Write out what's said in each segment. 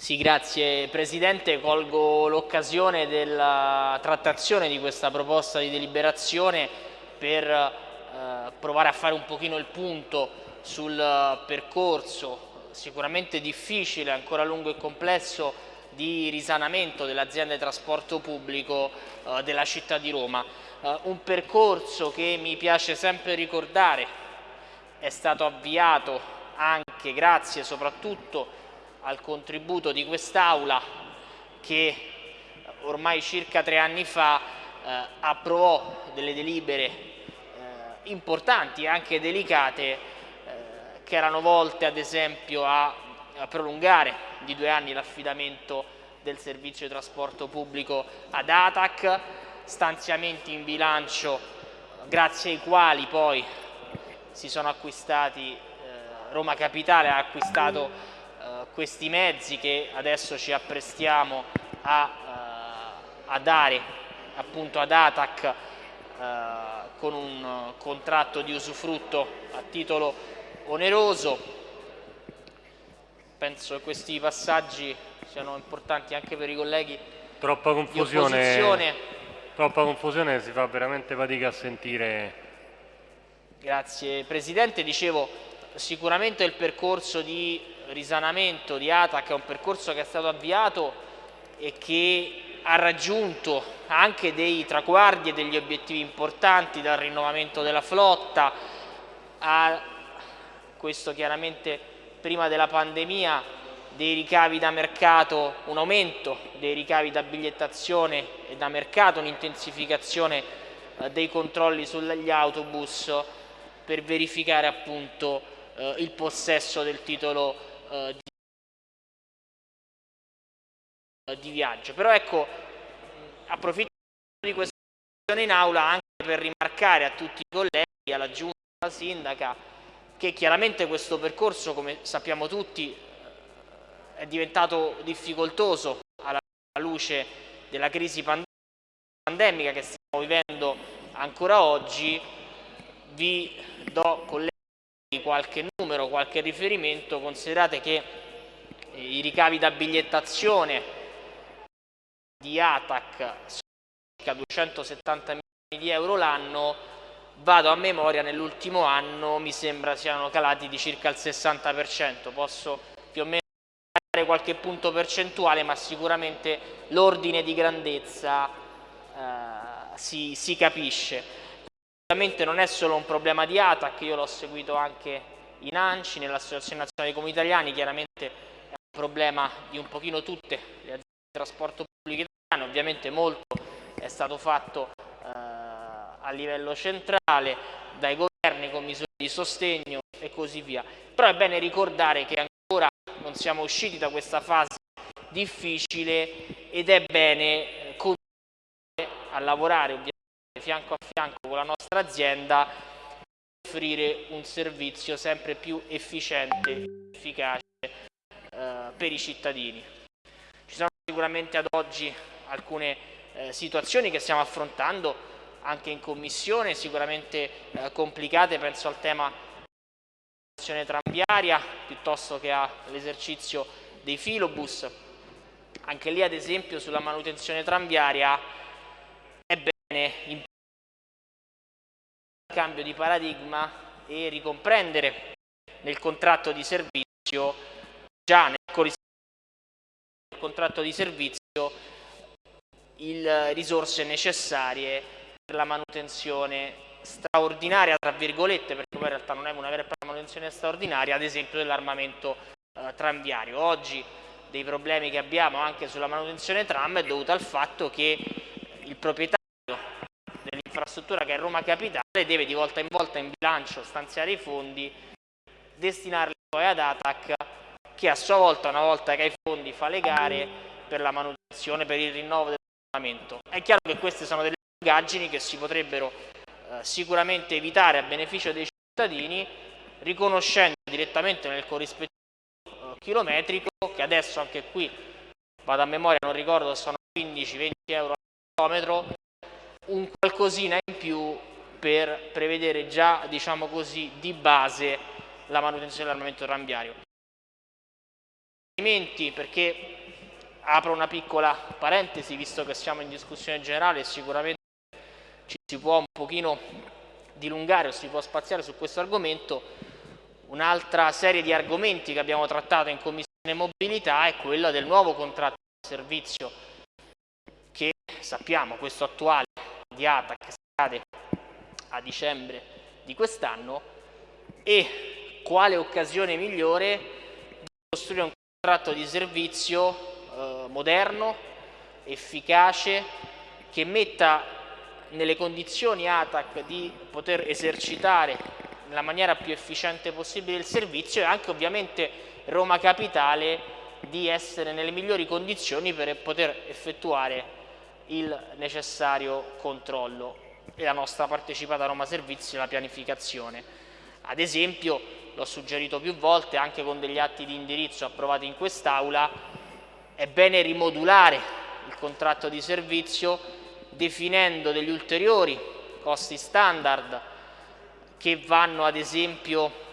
Sì, grazie Presidente. Colgo l'occasione della trattazione di questa proposta di deliberazione per eh, provare a fare un pochino il punto sul percorso sicuramente difficile, ancora lungo e complesso di risanamento dell'azienda di trasporto pubblico eh, della città di Roma. Eh, un percorso che mi piace sempre ricordare è stato avviato anche grazie soprattutto al contributo di quest'Aula che ormai circa tre anni fa eh, approvò delle delibere eh, importanti e anche delicate eh, che erano volte ad esempio a, a prolungare di due anni l'affidamento del servizio di trasporto pubblico ad ATAC, stanziamenti in bilancio grazie ai quali poi si sono acquistati, eh, Roma Capitale ha acquistato questi mezzi che adesso ci apprestiamo a, eh, a dare appunto ad ATAC eh, con un contratto di usufrutto a titolo oneroso. Penso che questi passaggi siano importanti anche per i colleghi troppa confusione, troppa confusione si fa veramente fatica a sentire. Grazie Presidente, dicevo sicuramente il percorso di risanamento di ATAC è un percorso che è stato avviato e che ha raggiunto anche dei traguardi e degli obiettivi importanti dal rinnovamento della flotta a questo chiaramente prima della pandemia dei ricavi da mercato, un aumento dei ricavi da bigliettazione e da mercato, un'intensificazione eh, dei controlli sugli autobus per verificare appunto eh, il possesso del titolo eh, di, viaggio. Però ecco, approfitto di questa in aula anche per rimarcare a tutti i colleghi, alla giunta, alla sindaca, che chiaramente questo percorso, come sappiamo tutti, è diventato difficoltoso alla luce della crisi pandemica che stiamo vivendo ancora oggi. Vi do, colleghi, qualche numero, qualche riferimento, considerate che eh, i ricavi da bigliettazione di ATAC sono circa 270 milioni di euro l'anno, vado a memoria, nell'ultimo anno mi sembra siano calati di circa il 60%, posso più o meno dare qualche punto percentuale, ma sicuramente l'ordine di grandezza eh, si, si capisce. Ovviamente non è solo un problema di ATAC, io l'ho seguito anche in ANCI, nell'Associazione Nazionale dei Comuni Italiani, chiaramente è un problema di un pochino tutte le aziende di trasporto pubblico italiane, ovviamente molto è stato fatto eh, a livello centrale, dai governi con misure di sostegno e così via. Però è bene ricordare che ancora non siamo usciti da questa fase difficile ed è bene continuare a lavorare ovviamente fianco a fianco con la nostra azienda offrire un servizio sempre più efficiente e efficace eh, per i cittadini. Ci sono sicuramente ad oggi alcune eh, situazioni che stiamo affrontando anche in commissione, sicuramente eh, complicate, penso al tema della tranviaria piuttosto che all'esercizio dei filobus. Anche lì ad esempio sulla manutenzione tranviaria è bene cambio di paradigma e ricomprendere nel contratto di servizio, già nel contratto di servizio, le risorse necessarie per la manutenzione straordinaria, tra virgolette, perché poi in realtà non è una vera e propria manutenzione straordinaria, ad esempio dell'armamento eh, tranviario. Oggi dei problemi che abbiamo anche sulla manutenzione tram è dovuto al fatto che il proprietario dell'infrastruttura che è Roma Capitale deve di volta in volta in bilancio stanziare i fondi, destinarli poi ad ATAC che a sua volta una volta che ha i fondi fa le gare per la manutenzione, per il rinnovo del regolamento. È chiaro che queste sono delle lungaggini che si potrebbero eh, sicuramente evitare a beneficio dei cittadini riconoscendo direttamente nel corrispettivo eh, chilometrico che adesso anche qui vado a memoria non ricordo sono 15-20 euro al chilometro un qualcosina in più per prevedere già, diciamo così, di base la manutenzione dell'armamento riferimenti perché apro una piccola parentesi visto che siamo in discussione generale sicuramente ci si può un pochino dilungare o si può spaziare su questo argomento. Un'altra serie di argomenti che abbiamo trattato in Commissione Mobilità è quella del nuovo contratto di servizio che sappiamo, questo attuale di ATAC scade a dicembre di quest'anno e quale occasione migliore di costruire un contratto di servizio eh, moderno, efficace, che metta nelle condizioni ATAC di poter esercitare nella maniera più efficiente possibile il servizio e anche ovviamente Roma Capitale di essere nelle migliori condizioni per poter effettuare il necessario controllo e la nostra partecipata Roma Servizi nella pianificazione. Ad esempio, l'ho suggerito più volte anche con degli atti di indirizzo approvati in quest'Aula, è bene rimodulare il contratto di servizio definendo degli ulteriori costi standard che vanno ad esempio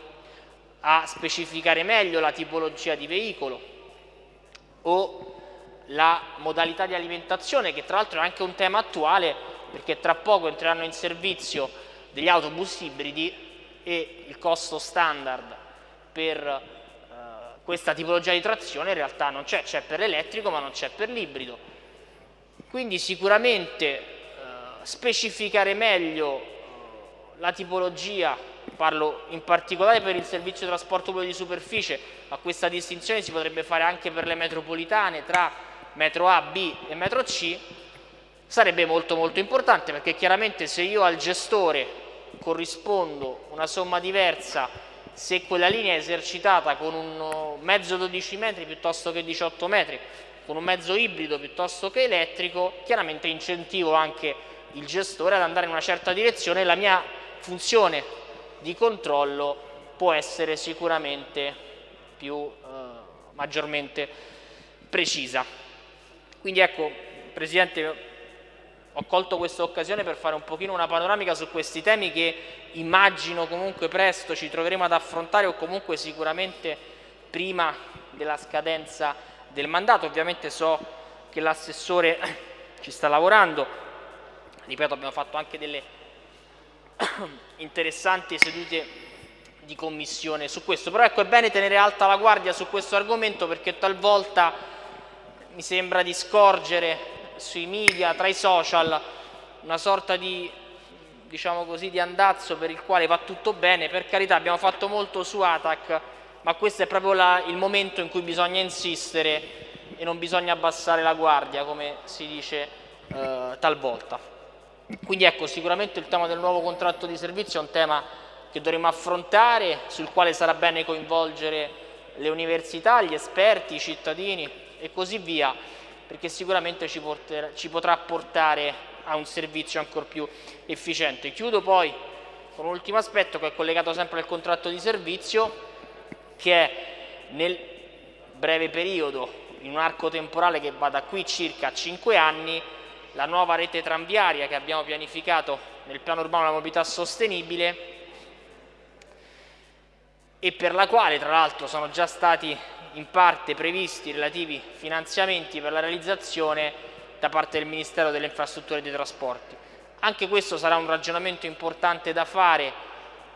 a specificare meglio la tipologia di veicolo o la modalità di alimentazione che tra l'altro è anche un tema attuale perché tra poco entreranno in servizio degli autobus ibridi e il costo standard per eh, questa tipologia di trazione in realtà non c'è, c'è per l'elettrico ma non c'è per l'ibrido. Quindi sicuramente eh, specificare meglio eh, la tipologia, parlo in particolare per il servizio di trasporto pubblico di superficie, ma questa distinzione si potrebbe fare anche per le metropolitane tra metro A, B e metro C, sarebbe molto molto importante perché chiaramente se io al gestore corrispondo una somma diversa se quella linea è esercitata con un mezzo 12 metri piuttosto che 18 metri, con un mezzo ibrido piuttosto che elettrico, chiaramente incentivo anche il gestore ad andare in una certa direzione e la mia funzione di controllo può essere sicuramente più eh, maggiormente precisa. Quindi ecco, Presidente, ho colto questa occasione per fare un pochino una panoramica su questi temi che immagino comunque presto ci troveremo ad affrontare o comunque sicuramente prima della scadenza del mandato. Ovviamente so che l'assessore ci sta lavorando, ripeto abbiamo fatto anche delle interessanti sedute di commissione su questo, però ecco è bene tenere alta la guardia su questo argomento perché talvolta mi sembra di scorgere sui media, tra i social, una sorta di, diciamo così, di andazzo per il quale va tutto bene, per carità abbiamo fatto molto su ATAC, ma questo è proprio la, il momento in cui bisogna insistere e non bisogna abbassare la guardia, come si dice eh, talvolta. Quindi ecco, sicuramente il tema del nuovo contratto di servizio è un tema che dovremo affrontare, sul quale sarà bene coinvolgere le università, gli esperti, i cittadini, e così via, perché sicuramente ci, porterà, ci potrà portare a un servizio ancora più efficiente. Chiudo poi con un ultimo aspetto che è collegato sempre al contratto di servizio, che è nel breve periodo, in un arco temporale che va da qui circa 5 anni, la nuova rete tranviaria che abbiamo pianificato nel piano urbano della mobilità sostenibile e per la quale tra l'altro sono già stati in parte previsti relativi finanziamenti per la realizzazione da parte del Ministero delle Infrastrutture e dei Trasporti. Anche questo sarà un ragionamento importante da fare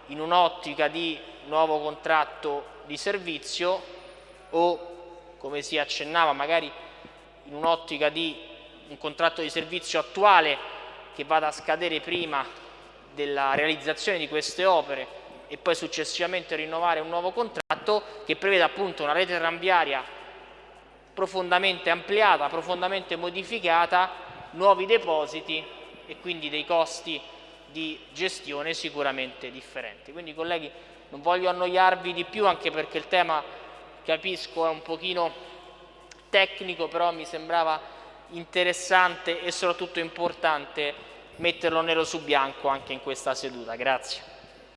in un'ottica di nuovo contratto di servizio o, come si accennava, magari in un'ottica di un contratto di servizio attuale che vada a scadere prima della realizzazione di queste opere e poi successivamente rinnovare un nuovo contratto che prevede appunto una rete tranviaria profondamente ampliata, profondamente modificata, nuovi depositi e quindi dei costi di gestione sicuramente differenti. Quindi colleghi non voglio annoiarvi di più anche perché il tema capisco è un pochino tecnico però mi sembrava interessante e soprattutto importante metterlo nero su bianco anche in questa seduta. Grazie.